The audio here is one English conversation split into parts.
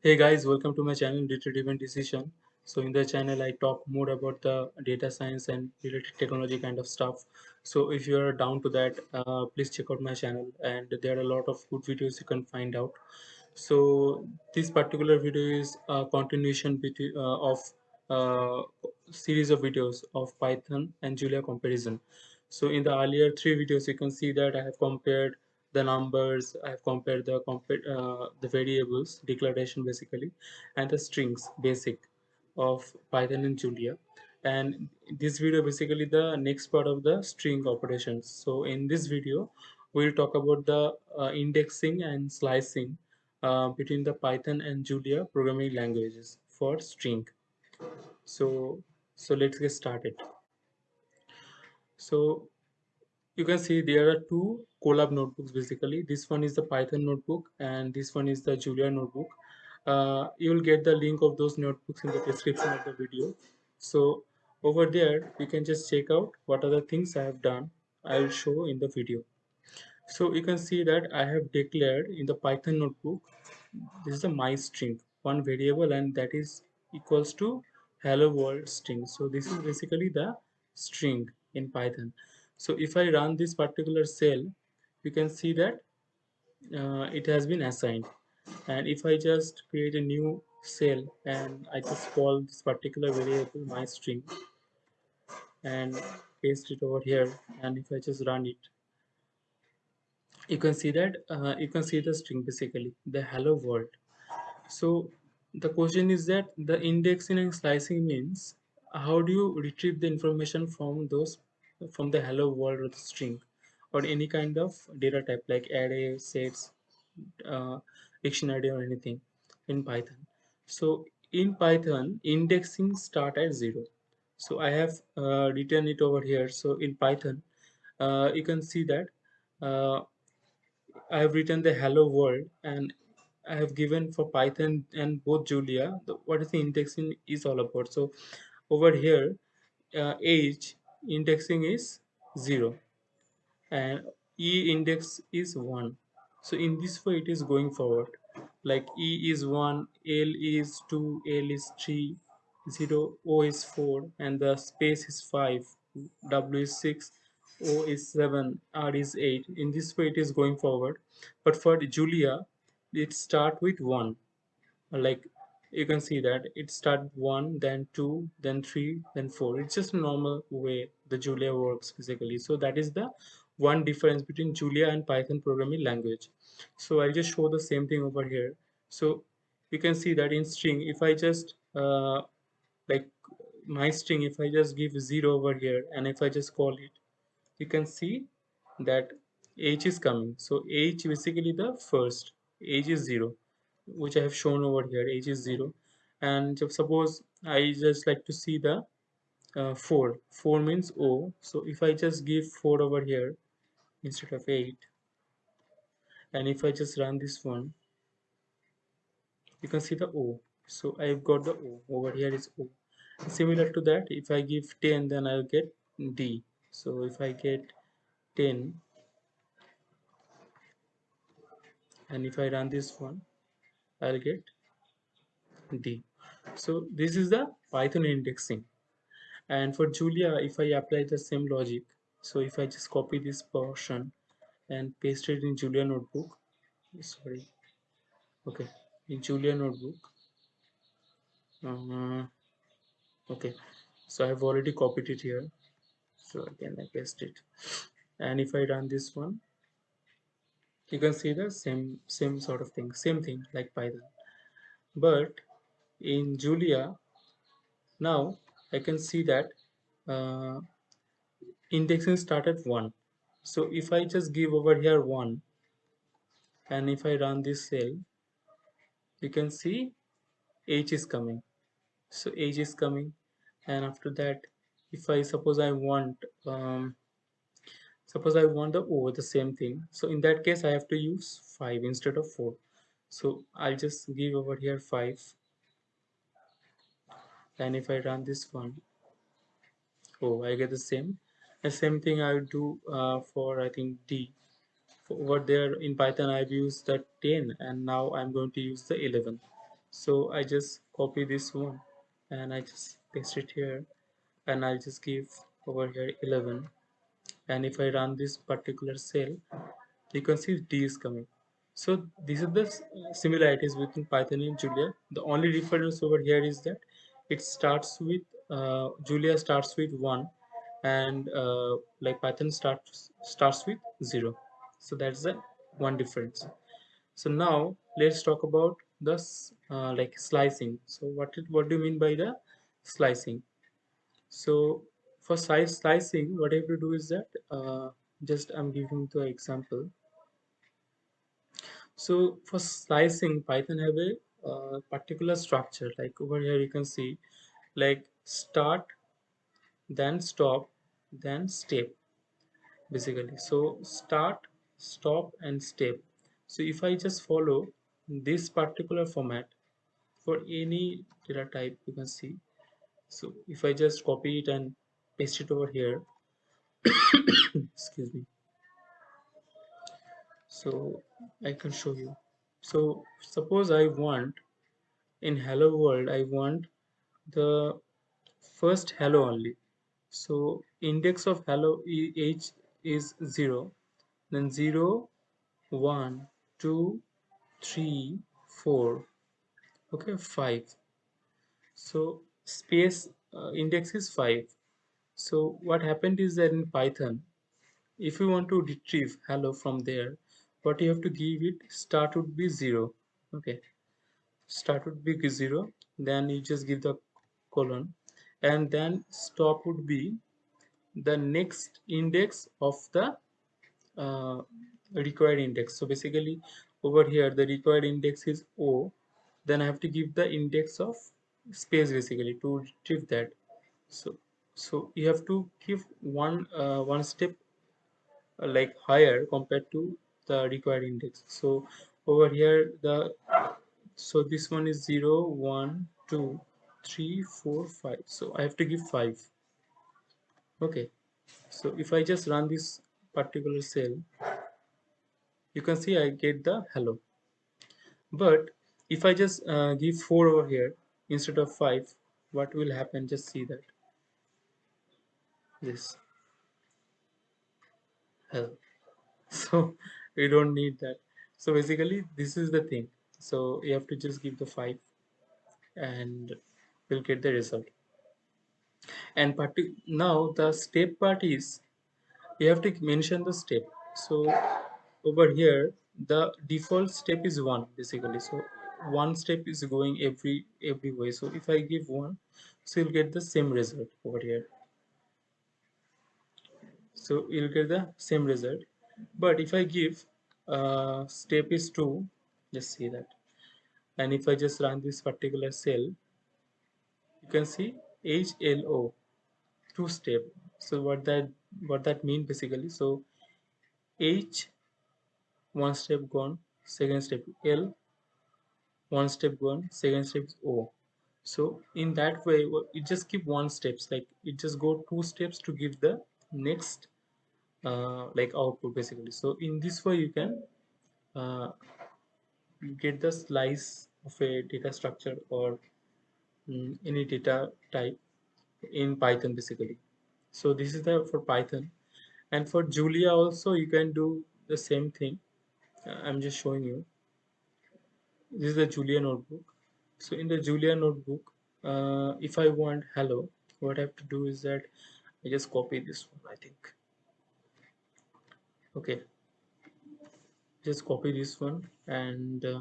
Hey guys, welcome to my channel Data Driven Decision. So in the channel I talk more about the data science and related technology kind of stuff. So if you are down to that, uh, please check out my channel and there are a lot of good videos you can find out. So this particular video is a continuation between, uh, of uh, series of videos of Python and Julia comparison. So in the earlier three videos, you can see that I have compared the numbers i have compared the uh, the variables declaration basically and the strings basic of python and julia. And this video basically the next part of the string operations. So in this video we'll talk about the uh, indexing and slicing uh, between the python and julia programming languages for string. So so let's get started. So you can see there are two Colab notebooks basically. This one is the Python notebook and this one is the Julia notebook. Uh, you will get the link of those notebooks in the description of the video. So over there, you can just check out what the things I have done. I will show in the video. So you can see that I have declared in the Python notebook, this is a my string, one variable and that is equals to hello world string. So this is basically the string in Python so if I run this particular cell you can see that uh, it has been assigned. And if I just create a new cell and I just call this particular variable my string and paste it over here and if I just run it you can see that uh, you can see the string basically the hello world. So the question is that the indexing and slicing means how do you retrieve the information from those from the hello world or the string or any kind of data type like array sets uh, dictionary or anything in python. So in python indexing start at zero. So i have uh, written it over here. So in python uh, you can see that uh, i have written the hello world and i have given for python and both julia the, what is the indexing is all about. So over here uh, age indexing is 0 and e index is 1 so in this way it is going forward. Like e is 1 l is 2 l is 3 0 o is 4 and the space is 5 w is 6 o is 7 r is 8 in this way it is going forward. But for julia it start with 1 like you can see that it start one then two then three then four. It's just normal way the julia works physically. So that is the one difference between julia and python programming language. So i'll just show the same thing over here. So you can see that in string if i just uh, like my string if i just give zero over here and if i just call it you can see that h is coming. So age basically the first h is zero which I have shown over here h is 0 and suppose I just like to see the uh, 4 4 means O. So if I just give 4 over here instead of 8 and if I just run this one you can see the O. So I've got the O. Over here is O. Similar to that if I give 10 then I'll get D. So if I get 10 and if I run this one I'll get D. So this is the Python indexing. And for Julia, if I apply the same logic, so if I just copy this portion and paste it in Julia notebook, sorry, okay, in Julia notebook, uh, okay, so I have already copied it here, so again I paste it, and if I run this one, you can see the same same sort of thing same thing like python. But in julia now i can see that uh, indexing start at 1 so if i just give over here 1 and if i run this cell you can see age is coming. So age is coming. And after that if i suppose i want um, suppose I want the over the same thing. So in that case I have to use 5 instead of 4 so I'll just give over here 5 and if I run this one oh I get the same the same thing I would do uh, for I think D. For over there in Python I've used the 10 and now I'm going to use the 11 so I just copy this one and I just paste it here and I'll just give over here 11 and if I run this particular cell you can see D is coming. So these are the similarities between Python and Julia. The only difference over here is that it starts with uh, Julia starts with 1 and uh, like Python starts starts with 0 so that's the one difference. So now let's talk about the uh, like slicing. So what it, what do you mean by the slicing? So for size slicing what I have to do is that uh, just I'm giving the example. So for slicing Python have a uh, particular structure. Like over here you can see like start then stop then step basically. So start stop and step. So if I just follow this particular format for any data type you can see. So if I just copy it and paste it over here excuse me. So I can show you. So suppose I want in hello world I want the first hello only so index of hello h is 0 then 0 1 2 3 4 okay 5 so space uh, index is 5 so what happened is that in python if you want to retrieve hello from there what you have to give it start would be 0 okay start would be 0 then you just give the colon and then stop would be the next index of the uh, required index. So basically over here the required index is o. Then i have to give the index of space basically to retrieve that. So so you have to give one uh, one step uh, like higher compared to the required index. So over here the so this one is 0 1 2 3 4 5 so i have to give 5 okay. So if i just run this particular cell you can see i get the hello. But if I just uh, give 4 over here instead of 5 what will happen? Just see that. This hell so we don't need that. So basically this is the thing. So you have to just give the 5 and we'll get the result. And now the step part is you have to mention the step. So over here the default step is 1 basically. So one step is going every every way. So if i give one so you'll get the same result over here. So you'll get the same result. But if i give uh, step is 2 just see that. And if i just run this particular cell you can see hlo two step. So what that what that mean basically? So h one step gone second step l one step gone second step o. So in that way it just keep one steps like it just go two steps to give the next uh, like output basically. So in this way you can uh, get the slice of a data structure or any data type in python basically. So this is the for python. And for julia also you can do the same thing. Uh, i'm just showing you. This is the Julia notebook. So in the Julia notebook uh, if I want hello what I have to do is that I just copy this one I think. Okay. Just copy this one and uh,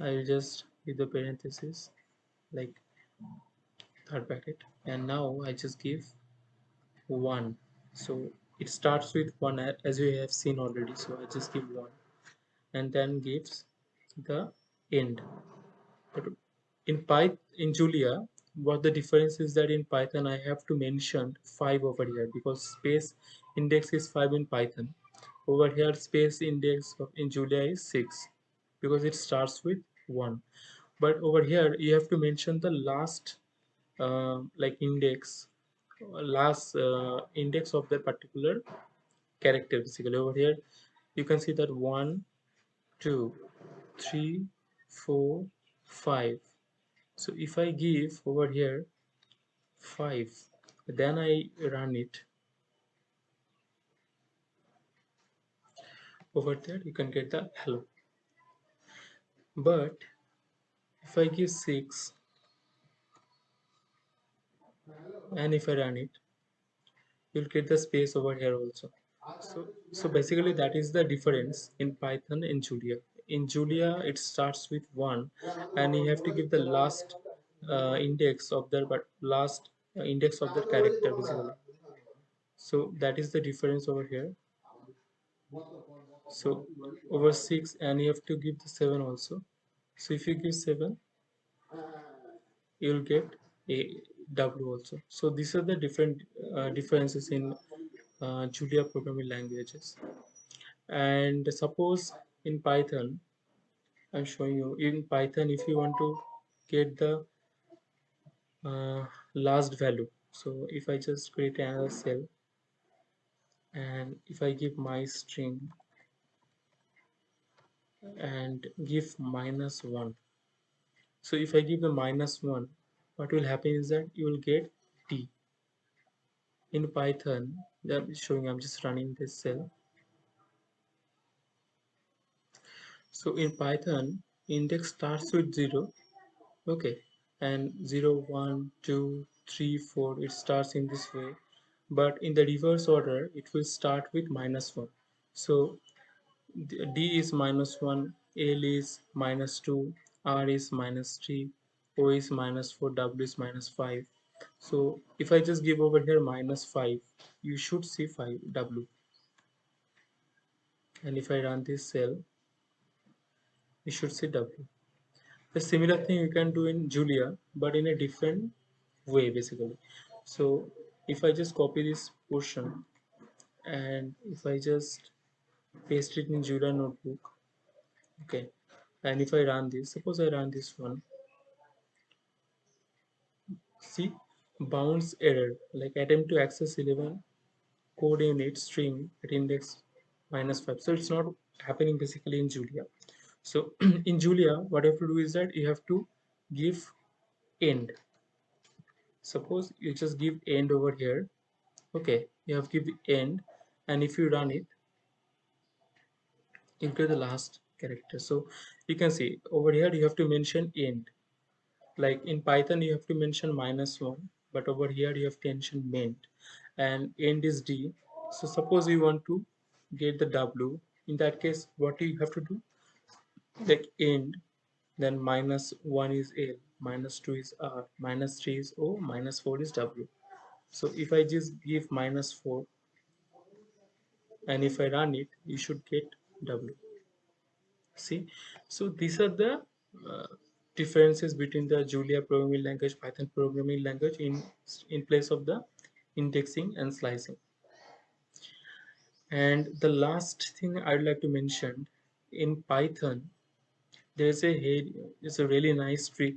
I'll just give the parenthesis like third bracket and now I just give one. So it starts with one as we have seen already. So I just give one. And then gives the end. But in python in julia what the difference is that in python i have to mention 5 over here because space index is 5 in python. Over here space index of in julia is 6 because it starts with 1 but over here you have to mention the last uh, like index last uh, index of that particular character basically. Over here you can see that one two three four five. So if I give over here 5 then I run it. Over there you can get the hello. But if I give 6 and if I run it you'll get the space over here also. So so basically that is the difference in Python and Julia. In Julia it starts with 1 and you have to give the last uh, index of the but last uh, index of the character basically. So that is the difference over here. So over 6 and you have to give the 7 also so if you give 7 you'll get a w also. So these are the different uh, differences in uh, julia programming languages. And suppose in python i'm showing you in python if you want to get the uh, last value so if i just create another cell and if i give my string and give minus 1 so if I give the minus 1 what will happen is that you will get t in Python I'm showing I'm just running this cell. So in Python index starts with 0 okay. And 0 1 2 3 4 it starts in this way. But in the reverse order it will start with minus 1 so D is minus 1, L is minus 2, R is minus 3, O is minus 4, W is minus 5. So if I just give over here minus 5, you should see 5 W. And if I run this cell, you should see W. The similar thing you can do in Julia, but in a different way basically. So if I just copy this portion and if I just paste it in Julia notebook. Okay. And if I run this suppose I run this one. See? Bounds error. Like attempt to access 11 code unit string at index minus 5 so it's not happening basically in Julia. So in Julia what you have to do is that you have to give end. Suppose you just give end over here. Okay. You have give end. And if you run it into the last character. So you can see over here you have to mention end. Like in python you have to mention minus one but over here you have to mention ment and end is d. So suppose you want to get the w. In that case what you have to do? Like end then minus 1 is L, minus 2 is R, minus 3 is O, minus 4 is W. So if I just give minus 4 and if I run it, you should get W. See? So these are the uh, differences between the julia programming language python programming language in in place of the indexing and slicing. And the last thing i'd like to mention in python there's a it's a really nice trick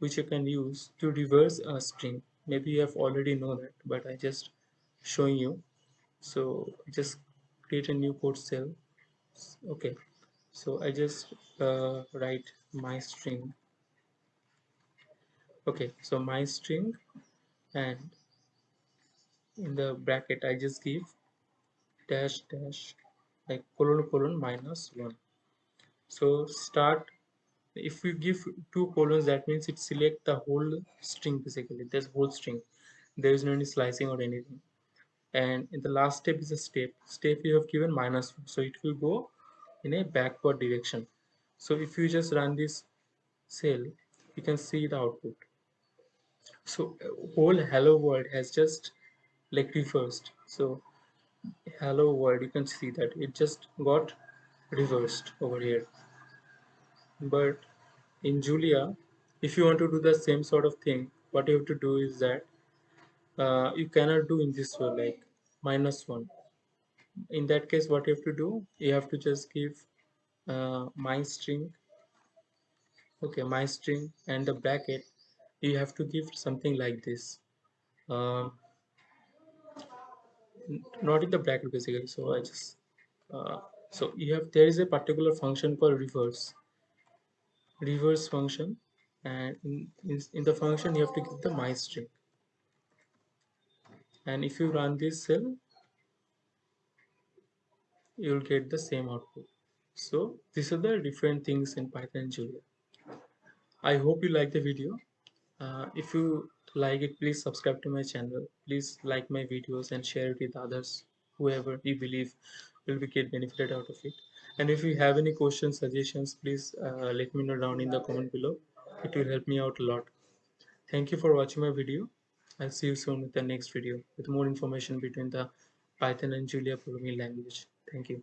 which you can use to reverse a string. Maybe you have already know that but i just showing you. So just create a new code cell okay. So I just uh, write my string. Okay. So my string and in the bracket I just give dash dash like colon colon minus 1 so start if we give two colons that means it select the whole string basically. There's whole string. There is no any slicing or anything and in the last step is a step. Step you have given minus so it will go in a backward direction. So if you just run this cell you can see the output. So whole hello world has just like reversed. So hello world you can see that it just got reversed over here. But in Julia if you want to do the same sort of thing what you have to do is that uh, you cannot do in this way like minus one. In that case what you have to do you have to just give uh, my string. Okay my string and the bracket you have to give something like this. Uh, not in the bracket basically. So I just uh, so you have there is a particular function called reverse. Reverse function and in, in, in the function you have to give the my string and if you run this cell you'll get the same output. So these are the different things in python julia i hope you like the video. Uh, if you like it please subscribe to my channel. Please like my videos and share it with others. Whoever you believe will be get benefited out of it. And if you have any questions suggestions please uh, let me know down in the comment below. It will help me out a lot. Thank you for watching my video i'll see you soon with the next video with more information between the python and julia programming language. Thank you